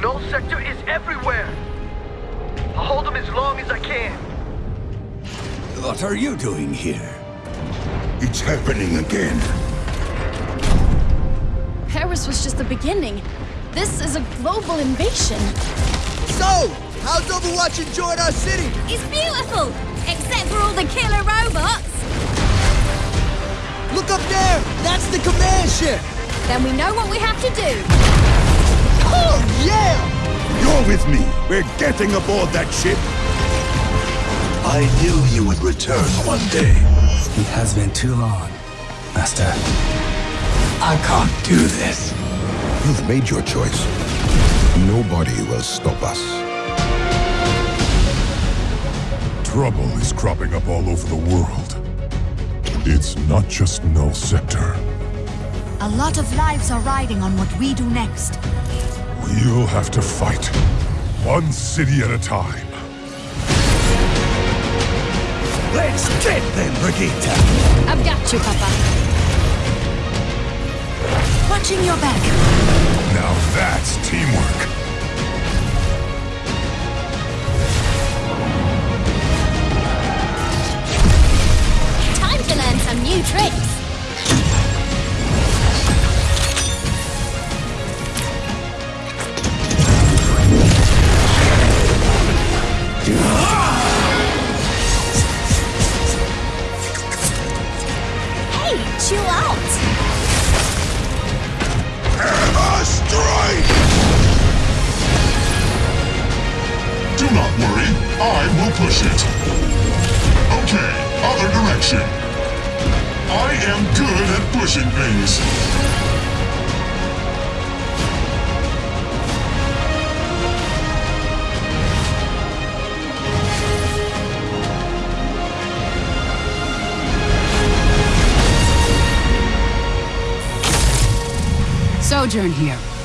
Null Sector is everywhere! I'll hold them as long as I can. What are you doing here? It's happening again. Paris was just the beginning. This is a global invasion. So, how's Overwatch enjoying our city? It's beautiful, except for all the killer robots. Look up there! That's the command ship! Then we know what we have to do. Yeah! You're with me. We're getting aboard that ship. I knew you would return one day. It has been too long, Master. I can't do this. You've made your choice. Nobody will stop us. Trouble is cropping up all over the world. It's not just Null Sector. A lot of lives are riding on what we do next. We'll have to fight. One city at a time. Let's get them, Brigitte! I've got you, Papa. Watching your back. Now that's teamwork. Hey, chill out. A strike! Do not worry. I will push it. Okay, other direction. I am good at pushing things. Sojourn here.